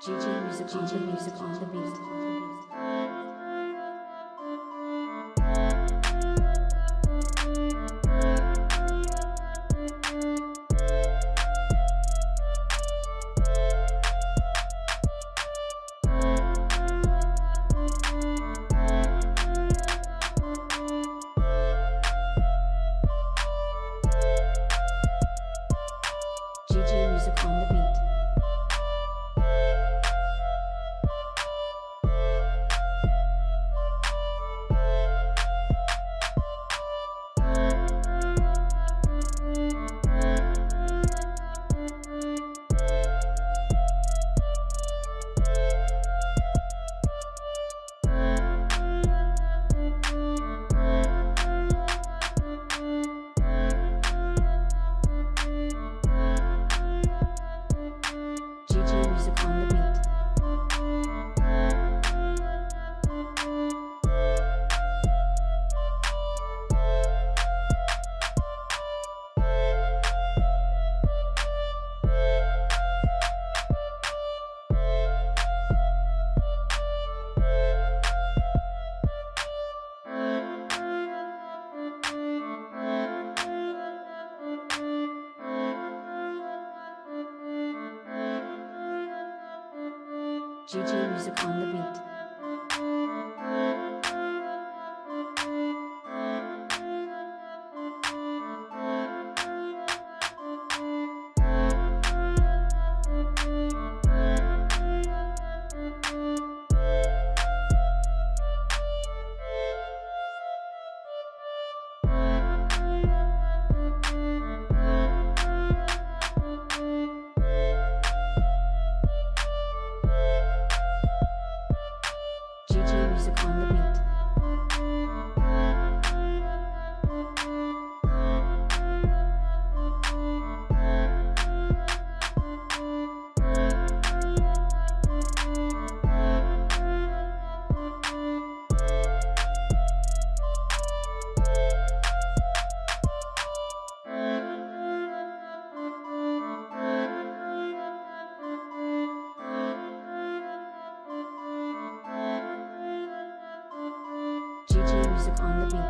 GG music, GG music on the beat. GG music on GG music on the beat. On the beat.